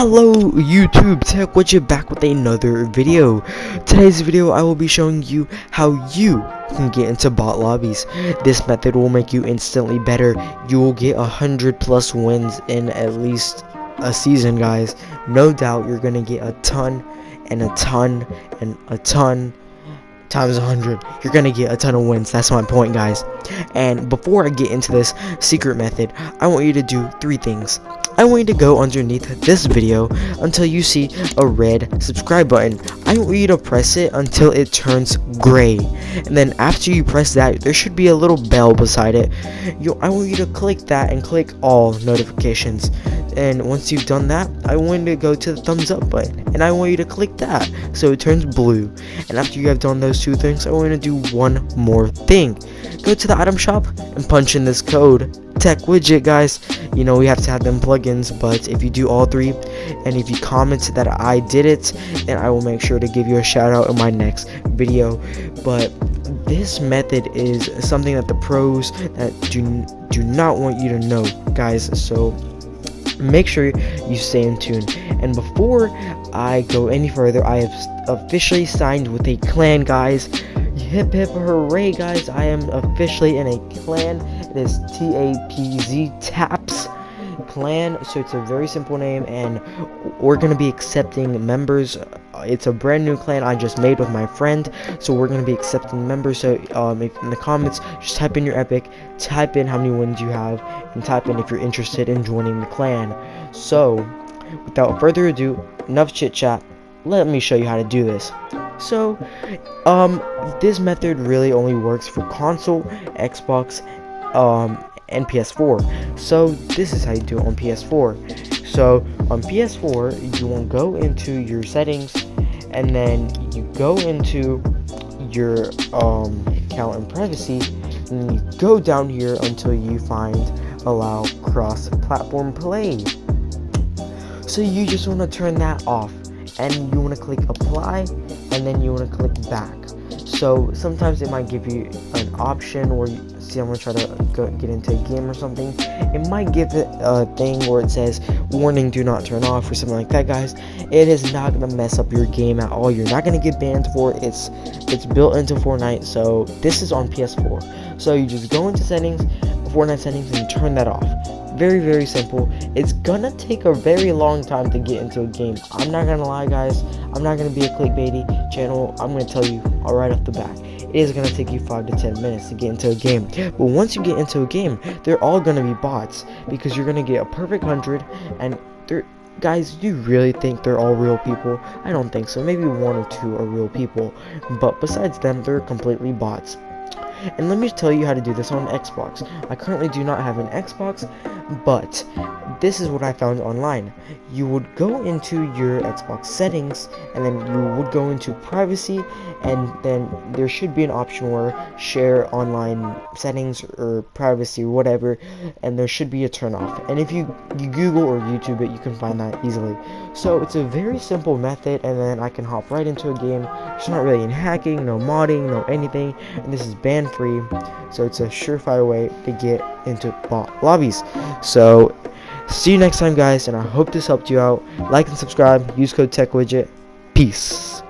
Hello YouTube, Tech Widget back with another video. Today's video I will be showing you how you can get into bot lobbies. This method will make you instantly better. You will get a hundred plus wins in at least a season guys. No doubt you're gonna get a ton and a ton and a ton times 100 you're gonna get a ton of wins that's my point guys and before i get into this secret method i want you to do three things I want you to go underneath this video until you see a red subscribe button. I want you to press it until it turns gray. And then after you press that, there should be a little bell beside it. You, I want you to click that and click all notifications. And once you've done that, I want you to go to the thumbs up button. And I want you to click that so it turns blue. And after you have done those two things, I want you to do one more thing. Go to the item shop and punch in this code tech widget guys you know we have to have them plugins but if you do all three and if you comment that i did it then i will make sure to give you a shout out in my next video. But this method is something that the pros that do do not want you to know guys so make sure you stay in tune. And before i go any further i have officially signed with a clan guys. Hip hip hooray guys. I am officially in a clan. It is T-A-P-Z, TAPS clan. So it's a very simple name, and we're going to be accepting members. It's a brand new clan I just made with my friend, so we're going to be accepting members. So um, in the comments, just type in your epic, type in how many wins you have, and type in if you're interested in joining the clan. So, without further ado, enough chit chat. Let me show you how to do this. So, um, this method really only works for console, Xbox, um, and PS4. So this is how you do it on PS4. So on PS4, you will go into your settings, and then you go into your um, account and privacy, and you go down here until you find allow cross-platform play. So you just want to turn that off, and you want to click apply, and then you want to click back. So sometimes it might give you an option where you, see I'm gonna try to go, get into a game or something. It might give it a thing where it says warning do not turn off or something like that guys. It is not gonna mess up your game at all. You're not gonna get banned for it. It's it's built into Fortnite so this is on PS4 so you just go into settings Fortnite settings and turn that off. Very very simple. It's gonna take a very long time to get into a game. I'm not gonna lie guys. I'm not gonna be a clickbaity channel. I'm gonna tell you all right off the bat. It is to take you 5 to 10 minutes to get into a game. But once you get into a game, they're all to be bots because you're to get a perfect 100 and they're guys do you really think they're all real people? I don't think so. Maybe one or two are real people. But besides them they're completely bots and let me tell you how to do this on xbox. I currently do not have an xbox but this is what I found online. You would go into your Xbox settings, and then you would go into privacy, and then there should be an option where share online settings or privacy or whatever, and there should be a turn off. And if you, you Google or YouTube it, you can find that easily. So it's a very simple method, and then I can hop right into a game. It's not really in hacking, no modding, no anything, and this is ban free. So it's a surefire way to get into lobbies. So See you next time, guys, and I hope this helped you out. Like and subscribe. Use code TechWidget. Peace.